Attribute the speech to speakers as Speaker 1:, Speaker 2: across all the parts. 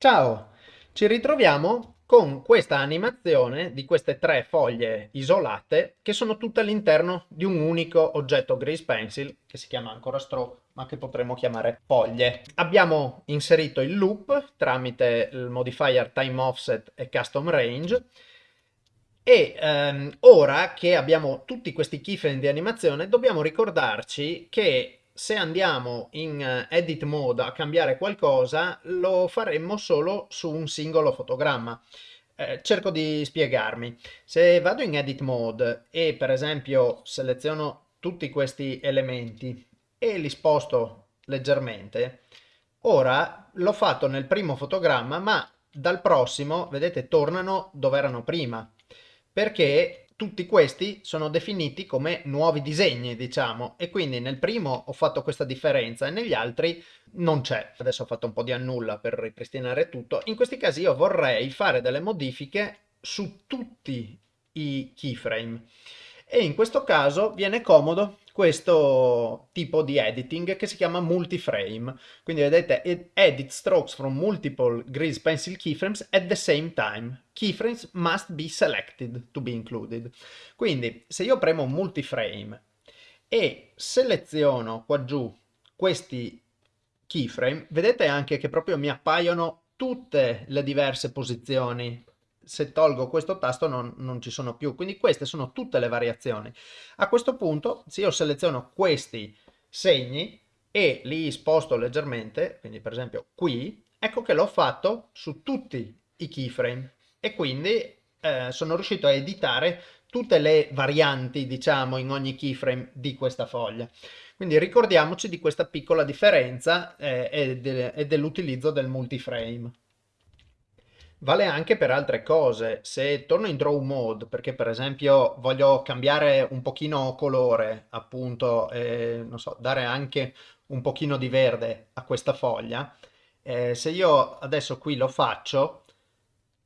Speaker 1: Ciao! Ci ritroviamo con questa animazione di queste tre foglie isolate che sono tutte all'interno di un unico oggetto Grease Pencil che si chiama ancora stroke ma che potremmo chiamare foglie. Abbiamo inserito il loop tramite il modifier time offset e custom range e ehm, ora che abbiamo tutti questi keyframe di animazione dobbiamo ricordarci che se andiamo in eh, edit mode a cambiare qualcosa lo faremmo solo su un singolo fotogramma. Eh, cerco di spiegarmi. Se vado in edit mode e per esempio seleziono tutti questi elementi e li sposto leggermente, ora l'ho fatto nel primo fotogramma ma dal prossimo, vedete, tornano dove erano prima perché tutti questi sono definiti come nuovi disegni, diciamo, e quindi nel primo ho fatto questa differenza e negli altri non c'è. Adesso ho fatto un po' di annulla per ripristinare tutto. In questi casi io vorrei fare delle modifiche su tutti i keyframe e in questo caso viene comodo questo tipo di editing che si chiama multiframe. Quindi vedete, edit strokes from multiple grease pencil keyframes at the same time. Keyframes must be selected to be included. Quindi se io premo multiframe e seleziono qua giù questi keyframe, vedete anche che proprio mi appaiono tutte le diverse posizioni se tolgo questo tasto non, non, ci sono più. Quindi queste sono tutte le variazioni. A questo punto, se io seleziono questi segni e li sposto leggermente, quindi per esempio qui, ecco che l'ho fatto su tutti i keyframe e quindi eh, sono riuscito a editare tutte le varianti, diciamo, in ogni keyframe di questa foglia. Quindi ricordiamoci di questa piccola differenza eh, e, de e dell'utilizzo del multiframe. Vale anche per altre cose, se torno in draw mode perché per esempio voglio cambiare un pochino colore appunto, e, non so, dare anche un pochino di verde a questa foglia, eh, se io adesso qui lo faccio,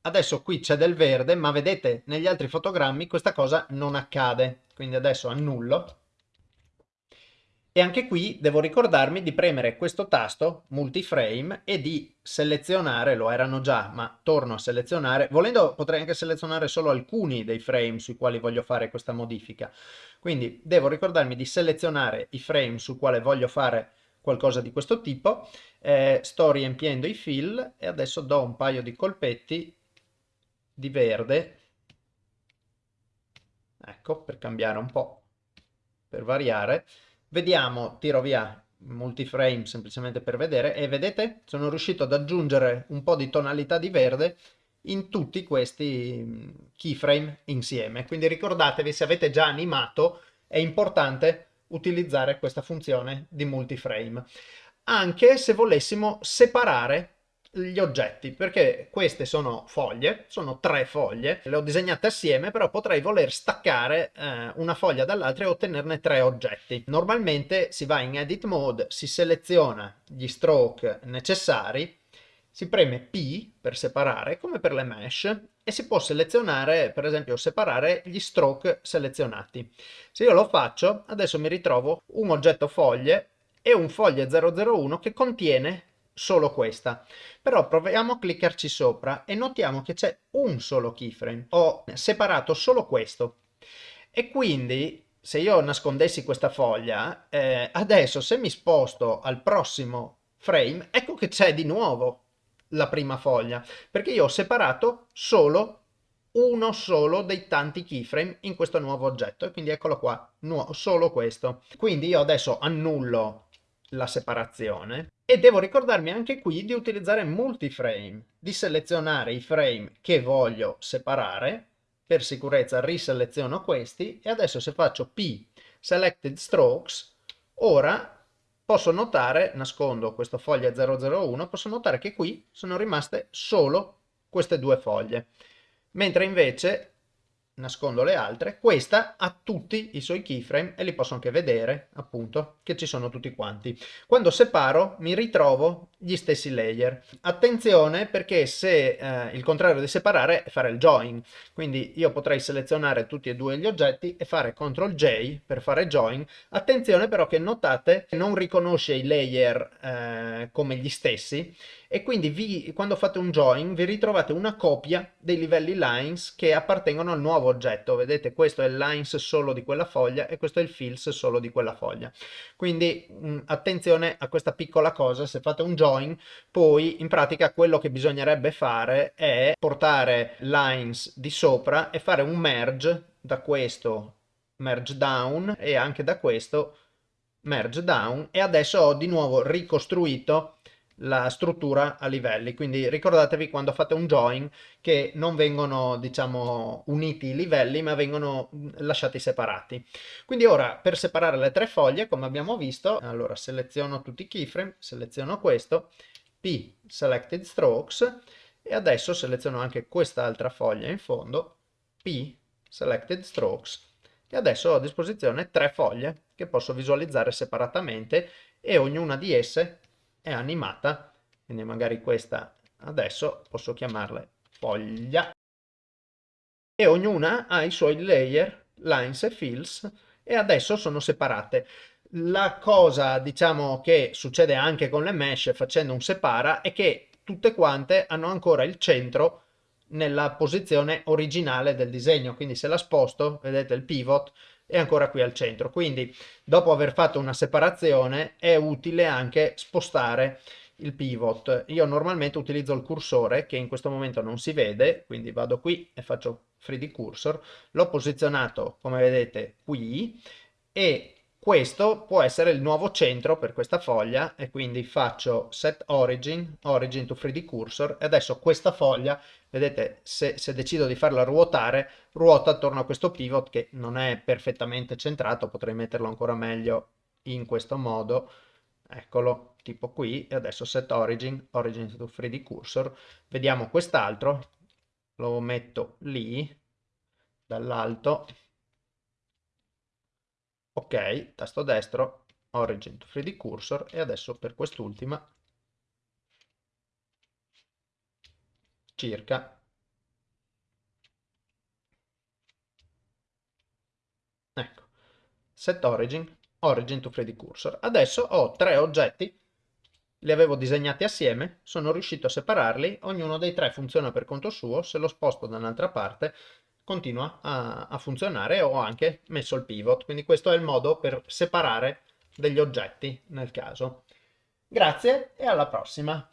Speaker 1: adesso qui c'è del verde ma vedete negli altri fotogrammi questa cosa non accade, quindi adesso annullo e anche qui devo ricordarmi di premere questo tasto multiframe e di selezionare, lo erano già, ma torno a selezionare, volendo potrei anche selezionare solo alcuni dei frame sui quali voglio fare questa modifica. Quindi devo ricordarmi di selezionare i frame su quale voglio fare qualcosa di questo tipo, eh, sto riempiendo i fill e adesso do un paio di colpetti di verde, ecco, per cambiare un po', per variare, Vediamo, tiro via multiframe semplicemente per vedere e vedete sono riuscito ad aggiungere un po' di tonalità di verde in tutti questi mm, keyframe insieme. Quindi ricordatevi se avete già animato è importante utilizzare questa funzione di multiframe. Anche se volessimo separare gli oggetti, perché queste sono foglie, sono tre foglie, le ho disegnate assieme, però potrei voler staccare eh, una foglia dall'altra e ottenerne tre oggetti. Normalmente si va in edit mode, si seleziona gli stroke necessari, si preme P per separare, come per le mesh, e si può selezionare, per esempio, separare gli stroke selezionati. Se io lo faccio, adesso mi ritrovo un oggetto foglie e un foglie 001 che contiene solo questa. Però proviamo a cliccarci sopra e notiamo che c'è un solo keyframe. Ho separato solo questo. E quindi se io nascondessi questa foglia, eh, adesso se mi sposto al prossimo frame, ecco che c'è di nuovo la prima foglia, perché io ho separato solo uno solo dei tanti keyframe in questo nuovo oggetto e quindi eccolo qua, solo questo. Quindi io adesso annullo la separazione e devo ricordarmi anche qui di utilizzare multiframe, di selezionare i frame che voglio separare, per sicurezza riseleziono questi e adesso se faccio P Selected Strokes, ora posso notare, nascondo questa foglia 001, posso notare che qui sono rimaste solo queste due foglie, mentre invece nascondo le altre, questa ha tutti i suoi keyframe e li posso anche vedere appunto che ci sono tutti quanti. Quando separo mi ritrovo gli stessi layer. Attenzione perché se eh, il contrario di separare è fare il join, quindi io potrei selezionare tutti e due gli oggetti e fare CTRL J per fare join. Attenzione però che notate non riconosce i layer eh, come gli stessi e quindi vi, quando fate un join vi ritrovate una copia dei livelli lines che appartengono al nuovo oggetto. Vedete questo è il lines solo di quella foglia e questo è il fills solo di quella foglia. Quindi mh, mm, attenzione a questa piccola cosa, se fate un join poi in pratica quello che bisognerebbe fare è portare lines di sopra e fare un merge da questo merge down e anche da questo merge down e adesso ho di nuovo ricostruito la struttura a livelli, quindi ricordatevi quando fate un join che non vengono diciamo uniti i livelli ma vengono lasciati separati. Quindi ora per separare le tre foglie come abbiamo visto, allora seleziono tutti i keyframe, seleziono questo, P selected strokes e adesso seleziono anche quest'altra foglia in fondo, P selected strokes e adesso ho a disposizione tre foglie che posso visualizzare separatamente e ognuna di esse è animata, quindi magari questa adesso posso chiamarle foglia, e ognuna ha i suoi layer, lines e fills, e adesso sono separate. La cosa, diciamo, che succede anche con le mesh facendo un separa è che tutte quante hanno ancora il centro nella posizione originale del disegno, quindi se la sposto, vedete il pivot, è ancora qui al centro. Quindi dopo aver fatto una separazione è utile anche spostare il pivot. Io normalmente utilizzo il cursore che in questo momento non si vede, quindi vado qui e faccio 3D cursor, l'ho posizionato come vedete qui e questo può essere il nuovo centro per questa foglia e quindi faccio set origin, origin to 3D cursor e adesso questa foglia, vedete, se, se, decido di farla ruotare, ruota attorno a questo pivot che non è perfettamente centrato, potrei metterlo ancora meglio in questo modo, eccolo, tipo qui, e adesso set origin, origin to 3D cursor, vediamo quest'altro, lo metto lì, dall'alto, ok, tasto destro, origin to 3D cursor e adesso per quest'ultima circa. Ecco set origin origin to 3D cursor. Adesso ho tre oggetti li avevo disegnati assieme sono riuscito a separarli ognuno dei tre funziona per conto suo se lo sposto da un'altra parte continua a, a funzionare ho anche messo il pivot. Quindi questo è il modo per separare degli oggetti nel caso. Grazie e alla prossima